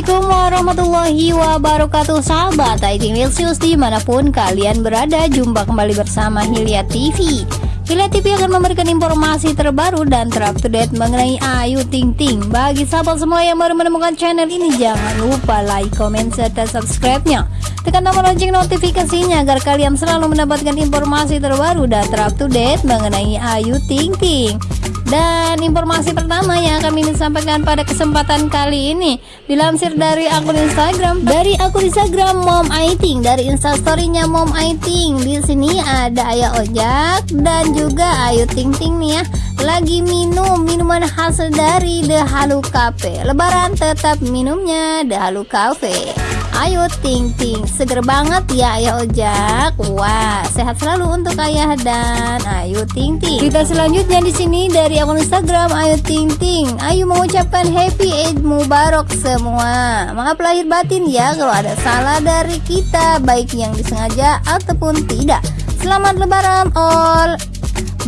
Assalamualaikum warahmatullahi wabarakatuh. Sahabat IT Milsius di mana pun kalian berada Jumpa kembali bersama Hilya TV Hilya TV akan memberikan informasi terbaru dan terupdate mengenai Ayu Ting Ting. Bagi sahabat semua yang baru menemukan channel ini Jangan lupa like, comment, serta subscribe-nya. Tekan tombol lonceng notifikasinya agar kalian selalu mendapatkan informasi terbaru dan terupdate mengenai Ayu Ting Ting dan informasi pertama yang akan ini sampaikan pada kesempatan kali ini dilansir dari akun Instagram. Dari akun Instagram Mom Aiting. Dari instastorynya Mom Aiting. Di sini ada Ayah Ojak dan juga Ayu Ting Ting nih ya. Lagi minum minuman khas dari The Halu Cafe. Lebaran tetap minumnya The Halu Cafe Ayo Ting Ting. Seger banget ya Ayah Ojak. Wah sehat selalu untuk ayah dan. Ayu Ting Ting. Kita selanjutnya di sini dari akun Instagram Ayu Ting Ting. Ayu mengucapkan Happy Eid Mubarak semua. Maaf lahir batin ya kalau ada salah dari kita Baik yang disengaja ataupun tidak. Selamat lebaran all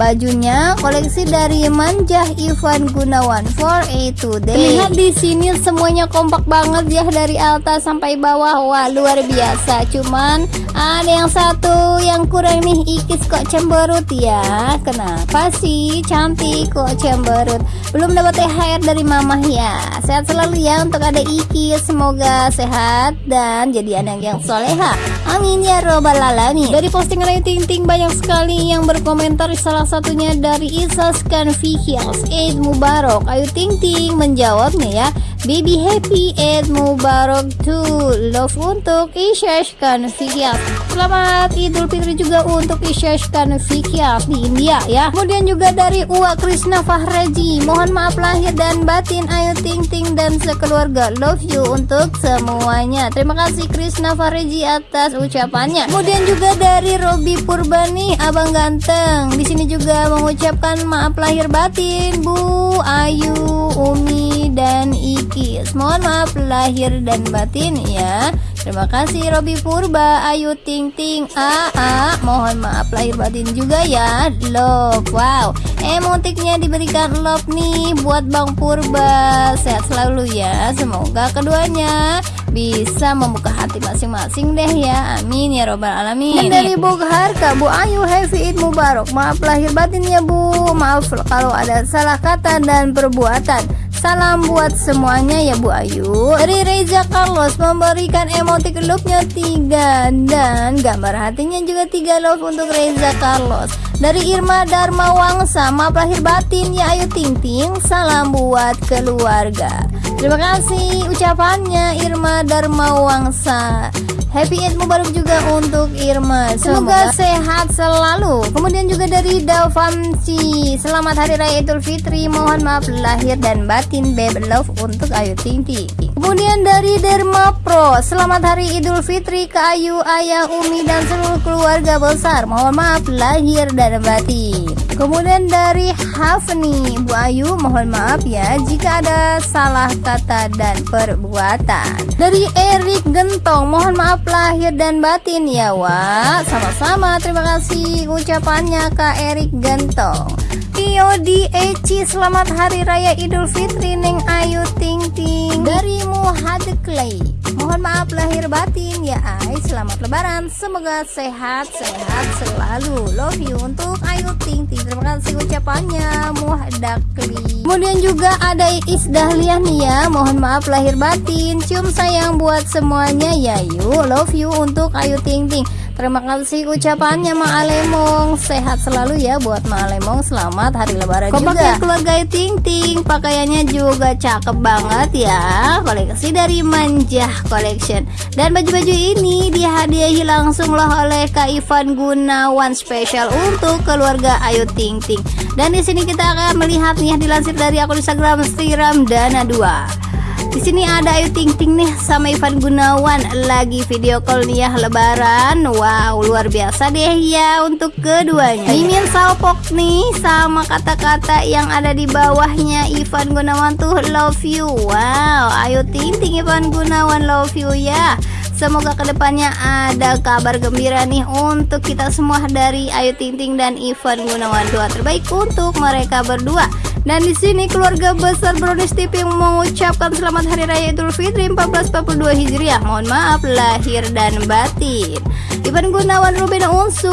Bajunya koleksi dari Manjah Ivan Gunawan for a today. Lihat di sini semuanya kompak banget ya dari atas sampai bawah. Wah, luar biasa. Cuman ada yang satu yang kurang nih Ikis kok cemberut ya. Kenapa sih? Cantik kok cemberut. Belum dapat THR dari mamah ya. Sehat selalu ya untuk ada Ikis. Semoga sehat dan jadi anak yang soleha. Amin ya robbal alamin. Dari postingan Ayu Ting Ting banyak sekali yang berkomentar salah salah satunya dari Isas Confucius Eid Mubarak. Ayu Ting Ting menjawabnya ya Baby happy Eid Mubarak to Love untuk Isyash Confucius Selamat Idul Fitri juga untuk Isyash Confucius di India ya. Kemudian juga dari Uwa Krishna Fahraji Mohon maaf lahir dan batin Ayu Ting Ting dan sekeluarga Love you untuk semuanya. Terima kasih Krishna Fahraji atas ucapannya. Kemudian juga dari Robi Purbani Abang Ganteng. Di sini juga mengucapkan maaf lahir batin Bu Ayu, Umi, dan Ikis Mohon maaf lahir dan batin ya. Terima kasih Robi Purba, Ayu Ting Ting, AA Mohon maaf lahir batin juga ya. Love, wow. Emotiknya diberikan love nih buat Bang Purba. Sehat selalu ya. Semoga keduanya bisa membuka hati masing-masing deh ya. Amin ya robbal alamin. Dan dari Bu Harka Bu Ayu Happy Eid Mubarak. Maaf lahir batin ya Bu. Maaf kalau ada salah kata dan perbuatan Salam buat semuanya ya Bu Ayu. Dari Reza Carlos memberikan emotik love-nya 3 Dan gambar hatinya juga 3 love untuk Reza Carlos. Dari Irma Dharma Wangsa Maaf lahir batin ya Ayu Ting Ting. Salam buat keluarga. Terima kasih ucapannya Irma Dharma Wangsa Happy Eid Mubarak juga untuk Irma. Semoga, Semoga. sehat selalu. Kemudian juga dari Davanci Selamat Hari Raya Idul Fitri. Mohon maaf lahir dan batin Babe Love untuk Ayu Ting Ting Kemudian dari Derma Pro Selamat Hari Idul Fitri ke Ayu, Ayah, Umi dan seluruh keluarga besar. Mohon maaf lahir dan batin. Kemudian dari Hafni Bu Ayu mohon maaf ya Jika ada salah kata dan perbuatan. Dari Erik Gentong mohon maaf lahir dan batin ya Wak. Sama-sama terima kasih ucapannya Kak Erik Gentong Tio di Eci selamat hari raya Idul Fitri Neng Ayu Ting Ting. Dari Muhad Clay. Mohon maaf lahir batin ya Ay Selamat lebaran. Semoga sehat-sehat selalu. Love you untuk Ayu Ting Ting. Terima kasih ucapannya Muhdakli Kemudian juga ada Iis Dahliah nih ya Mohon maaf lahir batin. Cium sayang buat semuanya ya yuk. Love you untuk Ayu Ting Ting Terima kasih ucapannya Ma Alemong. Sehat selalu ya buat Ma Alemong. Selamat hari lebaran Kompak juga. keluarga Ting Ting Pakaiannya juga cakep banget ya. Koleksi dari Manjah Collection. Dan baju-baju ini dihadiahi langsung loh oleh Kak Ivan Gunawan Spesial untuk keluarga Ayu Ting Ting Dan di sini kita akan melihat nih dilansir dari akun Instagram Stiram Dana 2 di sini ada Ayu Ting Ting nih sama Ivan Gunawan lagi video call nih ya lebaran. Wow, luar biasa deh ya untuk keduanya. Mimin Salpok nih sama kata-kata yang ada di bawahnya Ivan Gunawan tuh love you. Wow, Ayu Ting Ting Ivan Gunawan love you ya. Semoga ke depannya ada kabar gembira nih untuk kita semua dari Ayu Ting Ting dan Ivan Gunawan. Doa terbaik untuk mereka berdua. Dan di sini keluarga besar Brownies TV mengucapkan selamat hari raya Idul Fitri 1442 Hijriah. Mohon maaf lahir dan batin. Ivan Gunawan, Ruben Unsu,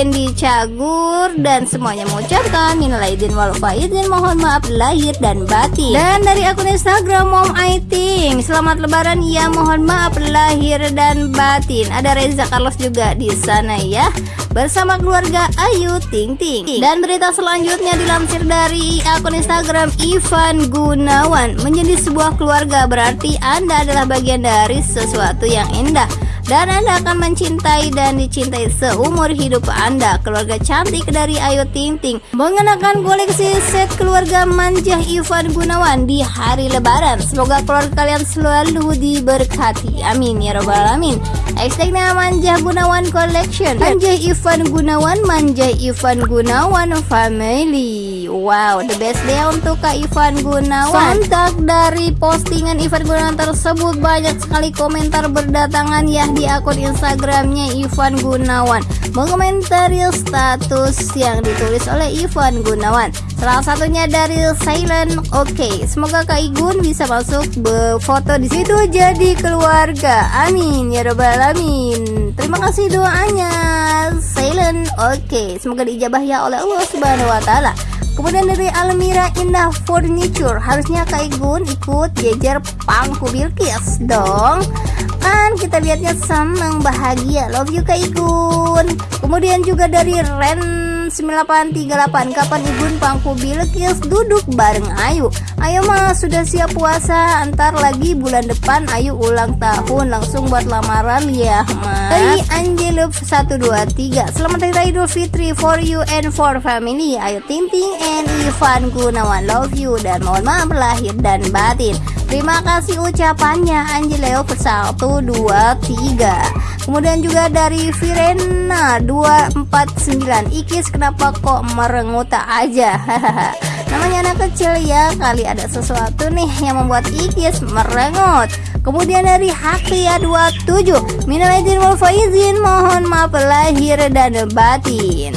Wendy Cagur dan semuanya mengucapkan minal aidin wal faizin mohon maaf lahir dan batin. Dan dari akun Instagram Mom Aiting, selamat lebaran ya mohon maaf lahir dan batin. Ada Reza Carlos juga di sana ya bersama keluarga Ayu Ting Ting. Dan berita selanjutnya dilansir dari akun Instagram Ivan Gunawan. Menjadi sebuah keluarga berarti Anda adalah bagian dari sesuatu yang indah dan Anda akan mencintai dan dicintai seumur hidup Anda. Keluarga cantik dari Ayu Ting Ting mengenakan koleksi set keluarga manja Ivan Gunawan di hari lebaran. Semoga keluarga kalian selalu diberkati. Amin ya robbal alamin. Hashtagnya Manja Gunawan Collection. Manja Ivan Gunawan, Manja Ivan Gunawan Family. Wow, the best day untuk Kak Ivan Gunawan. Sontak dari postingan Ivan Gunawan tersebut banyak sekali komentar berdatangan ya di akun Instagramnya Ivan Gunawan mengomentari status yang ditulis oleh Ivan Gunawan. Salah satunya dari Silent Oke. Okay. Semoga Kak Igun bisa masuk foto di situ jadi keluarga. Amin ya robbal alamin. Terima kasih doanya. Silent Oke. Okay. Semoga diijabah ya oleh Allah Subhanahu wa taala. Kemudian dari Almira Indah Furniture. Harusnya Kak Igun ikut jejer pangku Bilkis dong. Kan kita lihatnya senang bahagia. Love you Kak Igun. Kemudian juga dari Ren 9838 Kapan Igun Pangku Bilkis duduk bareng Ayu? Ayo mas sudah siap puasa. Antar lagi bulan depan Ayu ulang tahun. Langsung buat lamaran ya mas Dari Angeluf 123 Selamat Hari Raya Idul Fitri For you and for family. Ayu Ting Ting and Ivan Gunawan Love you. Dan mohon maaf lahir dan batin Terima kasih ucapannya Angeleo. 123 Kemudian juga dari Virena 249 Ikis kenapa kok merengut aja? Namanya anak kecil ya Kali ada sesuatu nih yang membuat Ikis merengut. Kemudian dari Hakia 27 Minal izin faizin Mohon maaf lahir dan batin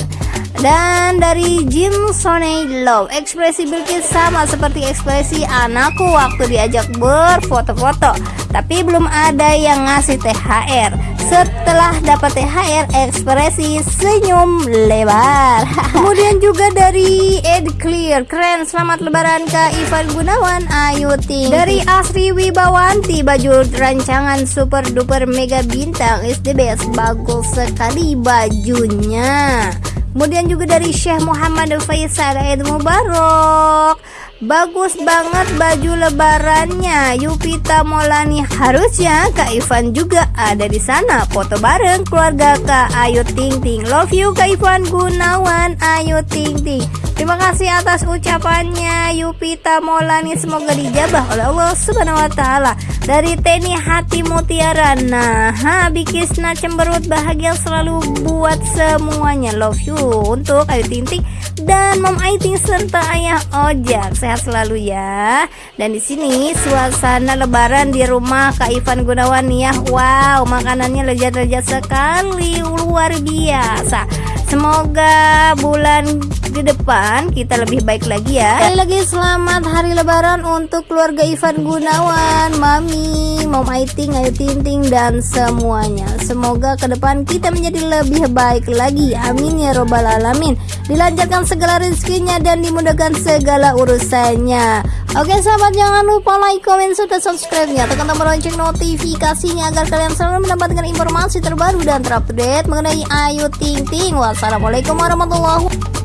dan dari Jim Soney Love Ekspresi Bilkis sama seperti ekspresi anakku waktu diajak berfoto-foto. Tapi belum ada yang ngasih THR Setelah dapat THR ekspresi senyum lebar. Kemudian juga dari Ed Clear Keren. Selamat lebaran ke Ivan Gunawan. Ayu Ting. Dari Asri Wibawanti Baju rancangan super duper mega bintang. Is the best Bagus sekali bajunya Kemudian juga dari Syekh Muhammad Faisal Eid Mubarak. Bagus banget baju lebarannya. Yupita Molani harusnya Kak Ivan juga ada di sana. Foto bareng keluarga Kak Ayu Ting Ting. Love you Kak Ivan Gunawan. Ayu Ting Ting Terima kasih atas ucapannya Yupita Molani semoga dijabah oleh Allah Subhanahu wa taala. Dari Teni Hati Mutiara. Nah, ha, Bikisna cemberut bahagia selalu buat semuanya. Love you untuk Ayu Ting Ting dan Mom Aiting serta Ayah Ojak. Sehat selalu ya. Dan di sini suasana lebaran di rumah Kak Ivan Gunawan ya. Wow, makanannya lezat-lezat sekali, luar biasa. Semoga bulan di depan kita lebih baik lagi ya. Sekali lagi selamat hari lebaran untuk keluarga Ivan Gunawan Mami, Mom Aiting, Ayu Tinting dan semuanya. Semoga ke depan kita menjadi lebih baik lagi. Amin ya robbal alamin. Dilancarkan segala rezekinya dan dimudahkan segala urusannya. Oke sahabat jangan lupa like, komen, serta subscribe ya Tekan tombol lonceng notifikasinya agar kalian selalu mendapatkan informasi terbaru dan terupdate mengenai Ayu Ting Ting Wassalamualaikum warahmatullahi wabarakatuh